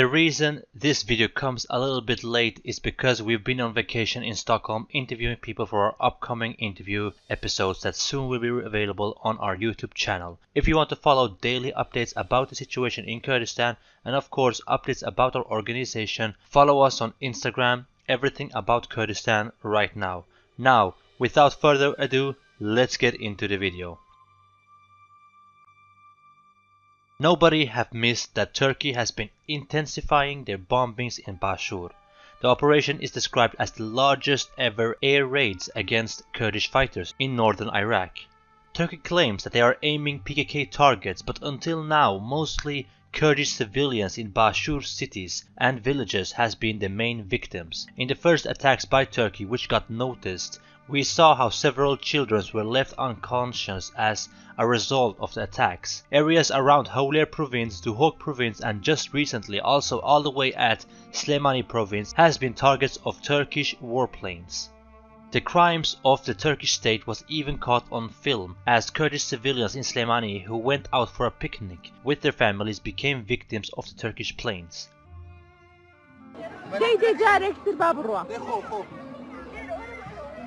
The reason this video comes a little bit late is because we've been on vacation in Stockholm interviewing people for our upcoming interview episodes that soon will be available on our YouTube channel. If you want to follow daily updates about the situation in Kurdistan and of course updates about our organization, follow us on Instagram, everything about Kurdistan right now. Now, without further ado, let's get into the video. Nobody have missed that Turkey has been intensifying their bombings in Bashur. The operation is described as the largest ever air raids against Kurdish fighters in northern Iraq. Turkey claims that they are aiming PKK targets, but until now mostly Kurdish civilians in Bashur cities and villages has been the main victims. In the first attacks by Turkey which got noticed, we saw how several children were left unconscious as a result of the attacks. Areas around Hawler province, Duhok province and just recently also all the way at Slemani province has been targets of Turkish warplanes. The crimes of the Turkish state was even caught on film as Kurdish civilians in Slemani who went out for a picnic with their families became victims of the Turkish planes.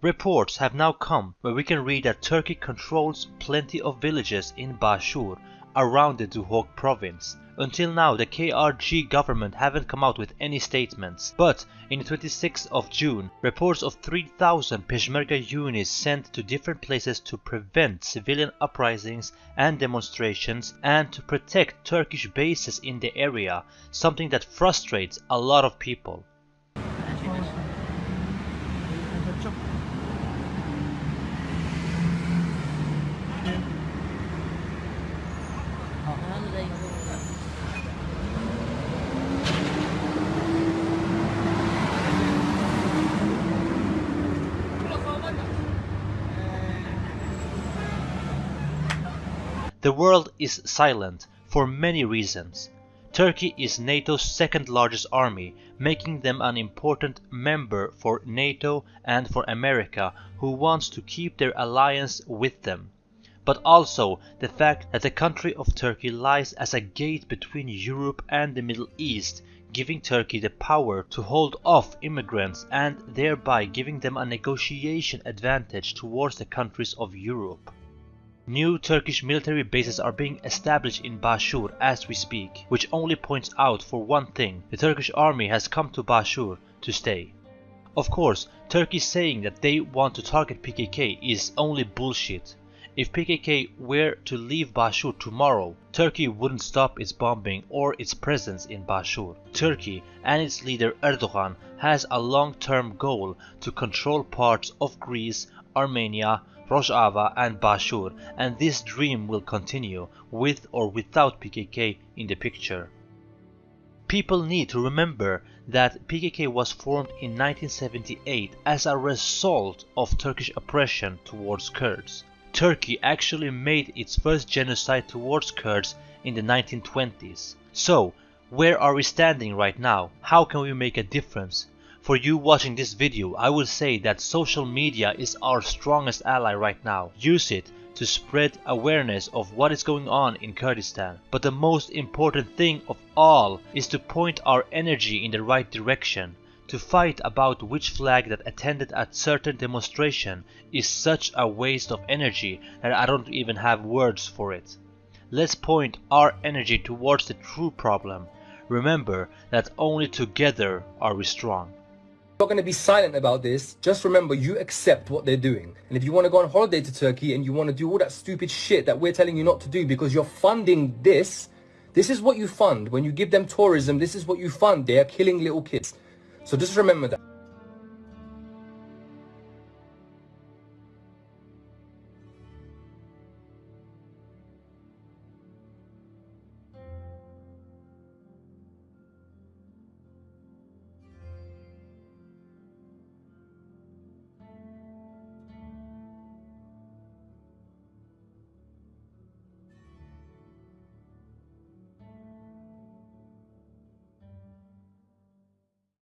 Reports have now come where we can read that Turkey controls plenty of villages in Bashur around the Duhok province. Until now the KRG government haven't come out with any statements, but in the 26th of June reports of 3000 Peshmerga units sent to different places to prevent civilian uprisings and demonstrations and to protect Turkish bases in the area, something that frustrates a lot of people. The world is silent for many reasons. Turkey is NATO's second largest army, making them an important member for NATO and for America, who wants to keep their alliance with them. But also the fact that the country of Turkey lies as a gate between Europe and the Middle East, giving Turkey the power to hold off immigrants and thereby giving them a negotiation advantage towards the countries of Europe. New Turkish military bases are being established in Bashur as we speak, which only points out for one thing, the Turkish army has come to Bashur to stay. Of course, Turkey saying that they want to target PKK is only bullshit. If PKK were to leave Bashur tomorrow, Turkey wouldn't stop its bombing or its presence in Bashur. Turkey and its leader Erdogan has a long-term goal to control parts of Greece, Armenia, Rojava and Bashur and this dream will continue with or without PKK in the picture. People need to remember that PKK was formed in 1978 as a result of Turkish oppression towards Kurds. Turkey actually made its first genocide towards Kurds in the 1920s. So, where are we standing right now? How can we make a difference? For you watching this video, I will say that social media is our strongest ally right now. Use it to spread awareness of what is going on in Kurdistan. But the most important thing of all is to point our energy in the right direction. To fight about which flag that attended a certain demonstration is such a waste of energy that I don't even have words for it. Let's point our energy towards the true problem. Remember that only together are we strong. Not going to be silent about this. Just remember, you accept what they're doing. And if you want to go on holiday to Turkey and you want to do all that stupid shit that we're telling you not to do because you're funding this, this is what you fund. When you give them tourism, this is what you fund. They are killing little kids. So just remember that.